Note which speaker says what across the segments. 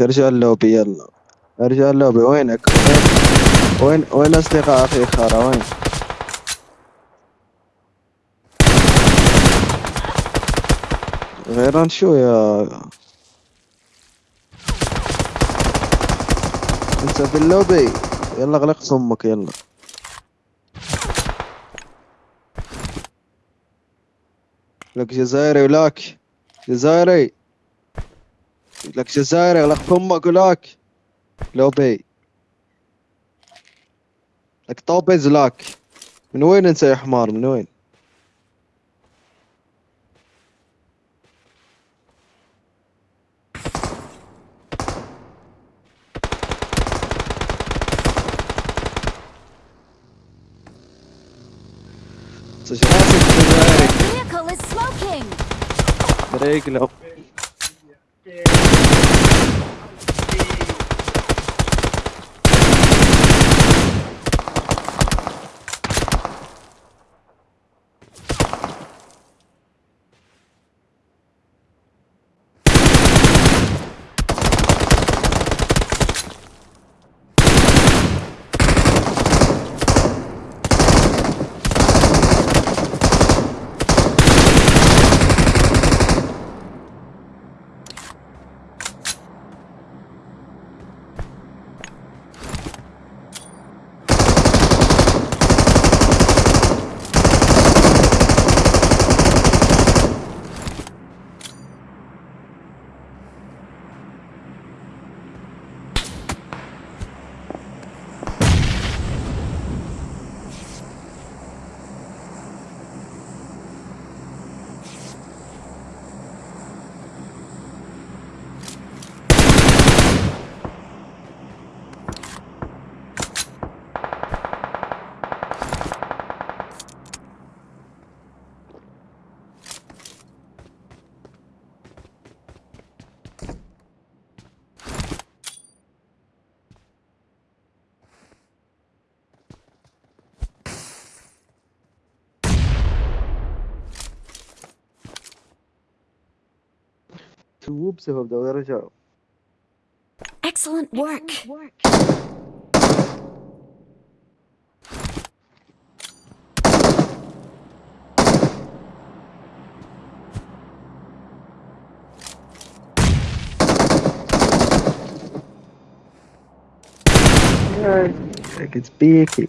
Speaker 1: ارجع اللوبي يلا. ارجع اللوبي وينك؟ وين وين, أصدقاء أخي خارة وين؟ غيران شو يا؟ أنت في اللوبي يلا اغلق صمك يلا. لك جزائري ولاك. جزائري. لك جزائري اغلق فمك ولاك لوبي لك طوبيز لاك من وين أنت يا حمار؟ من وين؟
Speaker 2: Vehicle is smoking!
Speaker 1: there. Vou pro servidor, galera. Excellent work.
Speaker 2: Excellent work.
Speaker 1: Like it's big.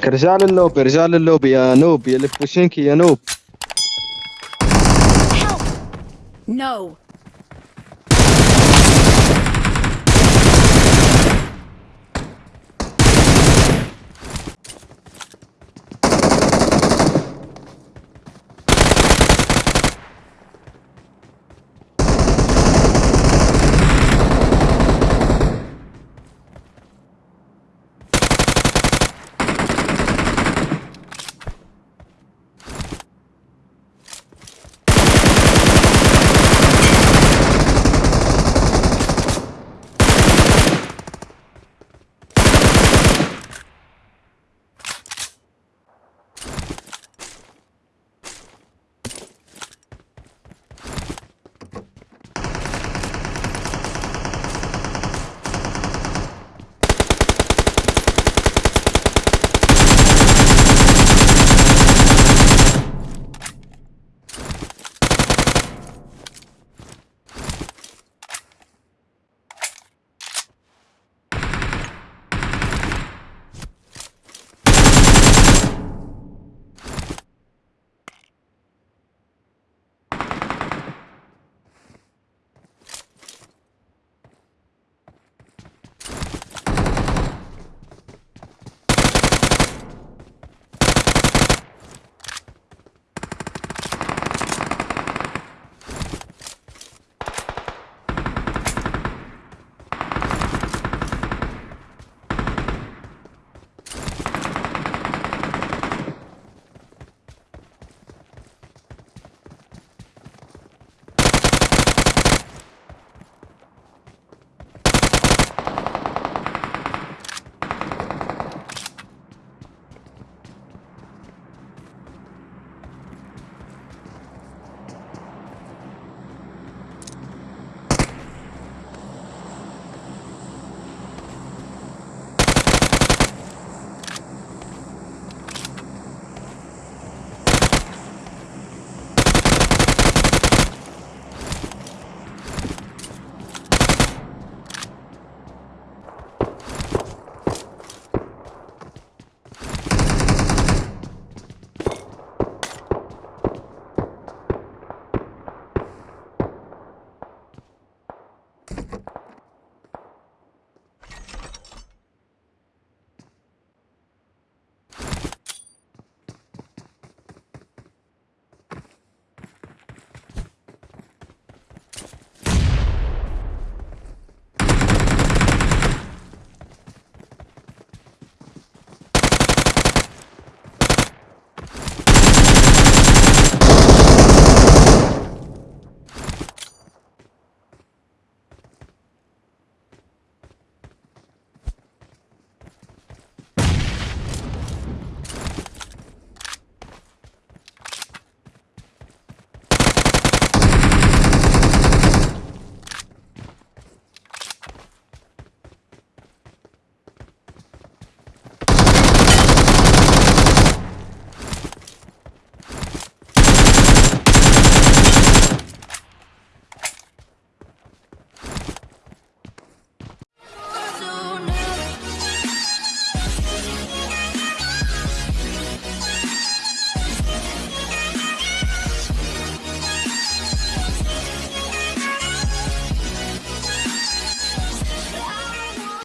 Speaker 1: لك رجال اللوبي رجال اللوبي يا نوب يا لفوشينكي يا نوب!
Speaker 2: No!